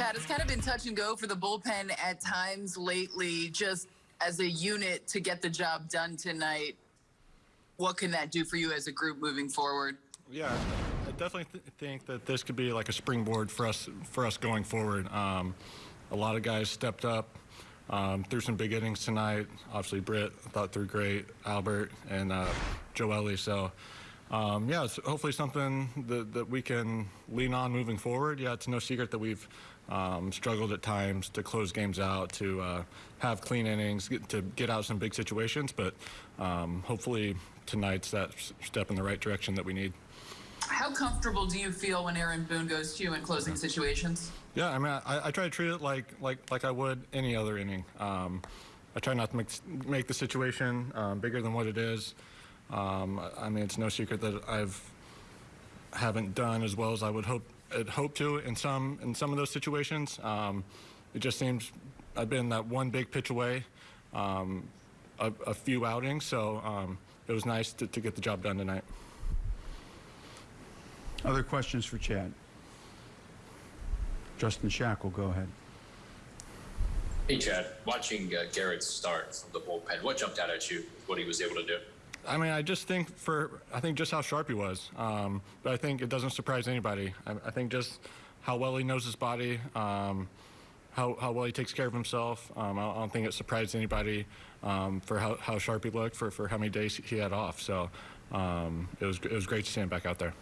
Chad, it's kind of been touch and go for the bullpen at times lately, just as a unit to get the job done tonight. What can that do for you as a group moving forward? Yeah, I definitely th- think that this could be like a springboard for us for us going forward. Um, a lot of guys stepped up, um, some big innings tonight. Obviously, Britt thought threw great, Albert and uh, Joely. So. Um, yeah, it's hopefully something that, that we can lean on moving forward. Yeah, it's no secret that we've um, struggled at times to close games out, to uh, have clean innings, get, to get out some big situations. But um, hopefully tonight's that step in the right direction that we need. How comfortable do you feel when Aaron Boone goes to you in closing situations? Yeah, I mean, I, I try to treat it like like like I would any other inning. Um, I try not to make make the situation um, bigger than what it is. Um, I- I mean, it's no secret that I've haven't done as well as I would hope had hoped to in some in some of those situations. Um, it just seems I've been that one big pitch away, um, a, a few outings, so um, it was nice to, to get the job done tonight. Other questions for Chad? Justin Shackle, go ahead. Hey, Chad. Watching uh, Gerrit start from the bullpen, what jumped out at you? What he was able to do? I mean, I just think for I think just how sharp he was. Um, but I think it doesn't surprise anybody. I, I think just how well he knows his body, um, how how well he takes care of himself. Um, I, don't- I don't think it surprised anybody um, for how, how sharp he looked for for how many days he had off. So um, it was it was great to see him back out there.